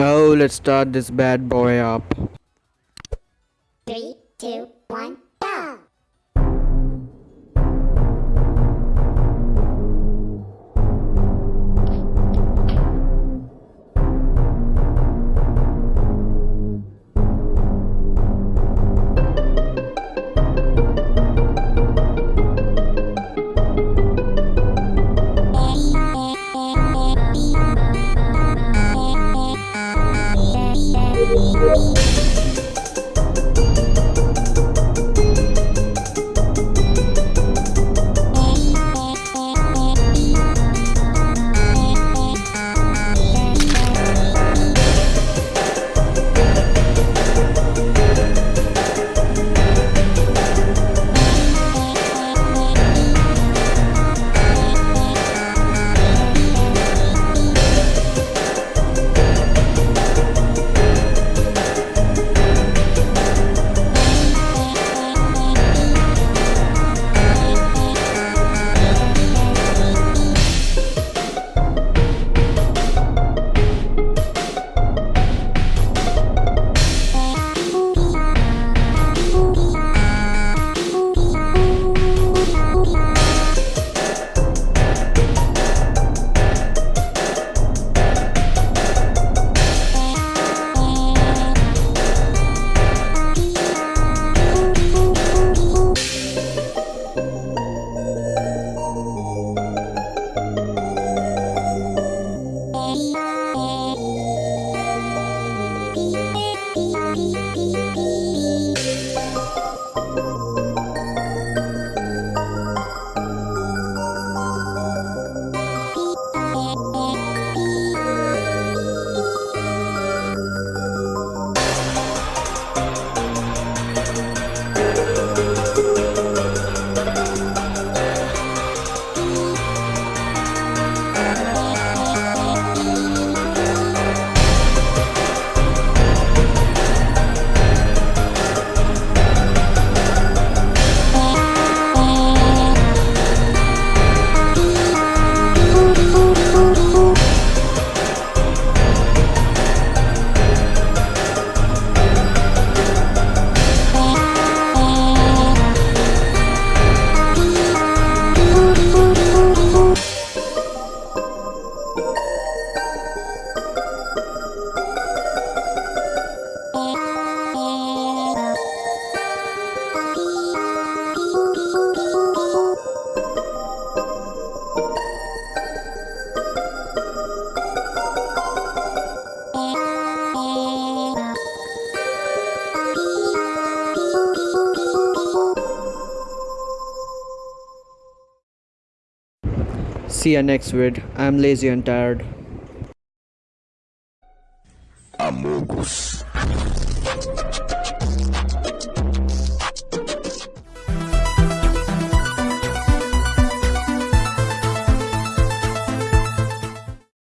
Oh, let's start this bad boy up. See ya next vid. I'm lazy and tired. Amogus.